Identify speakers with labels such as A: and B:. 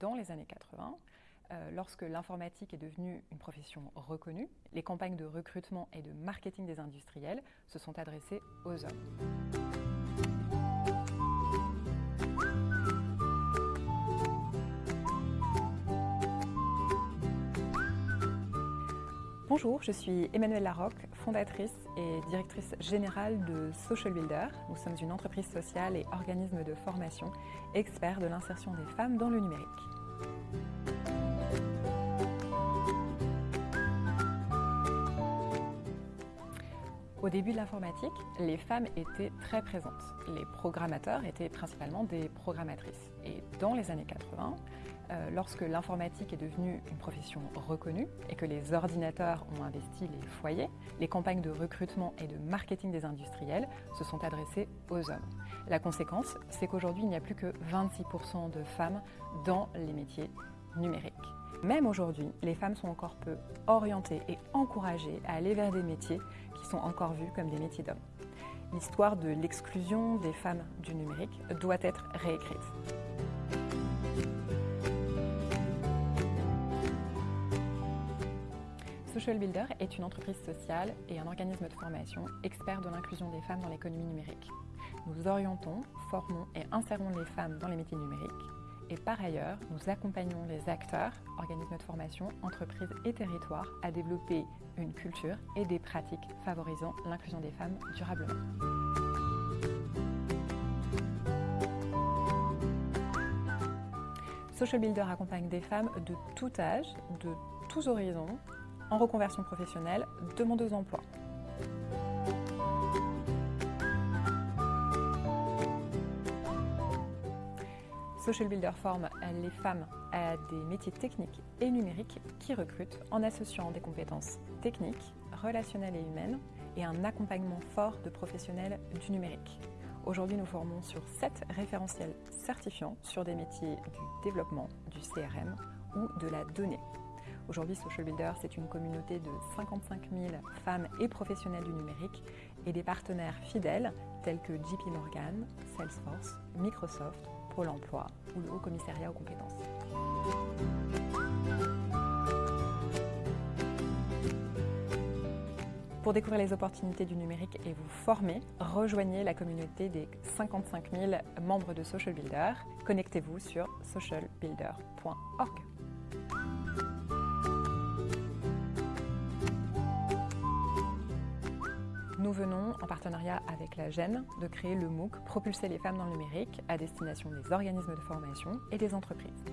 A: dans les années 80, euh, lorsque l'informatique est devenue une profession reconnue, les campagnes de recrutement et de marketing des industriels se sont adressées aux hommes. Bonjour, je suis Emmanuelle Larocque, fondatrice et directrice générale de Social Builder. Nous sommes une entreprise sociale et organisme de formation expert de l'insertion des femmes dans le numérique. Au début de l'informatique, les femmes étaient très présentes. Les programmateurs étaient principalement des programmatrices. Et dans les années 80, euh, lorsque l'informatique est devenue une profession reconnue et que les ordinateurs ont investi les foyers, les campagnes de recrutement et de marketing des industriels se sont adressées aux hommes. La conséquence, c'est qu'aujourd'hui, il n'y a plus que 26% de femmes dans les métiers numériques. Même aujourd'hui, les femmes sont encore peu orientées et encouragées à aller vers des métiers qui sont encore vus comme des métiers d'hommes. L'histoire de l'exclusion des femmes du numérique doit être réécrite. Social Builder est une entreprise sociale et un organisme de formation expert de l'inclusion des femmes dans l'économie numérique. Nous orientons, formons et insérons les femmes dans les métiers numériques et par ailleurs, nous accompagnons les acteurs, organismes de formation, entreprises et territoires à développer une culture et des pratiques favorisant l'inclusion des femmes durablement. Social Builder accompagne des femmes de tout âge, de tous horizons, en reconversion professionnelle, demandeuses d'emploi. Social Builder forme les femmes à des métiers techniques et numériques qui recrutent en associant des compétences techniques, relationnelles et humaines et un accompagnement fort de professionnels du numérique. Aujourd'hui, nous formons sur 7 référentiels certifiants sur des métiers du développement, du CRM ou de la donnée. Aujourd'hui, Social Builder, c'est une communauté de 55 000 femmes et professionnels du numérique et des partenaires fidèles tels que JP Morgan, Salesforce, Microsoft, Pôle emploi ou le Haut Commissariat aux compétences. Pour découvrir les opportunités du numérique et vous former, rejoignez la communauté des 55 000 membres de Social Builder. Connectez-vous sur socialbuilder.org. nous venons, en partenariat avec la GEN, de créer le MOOC Propulser les femmes dans le numérique à destination des organismes de formation et des entreprises.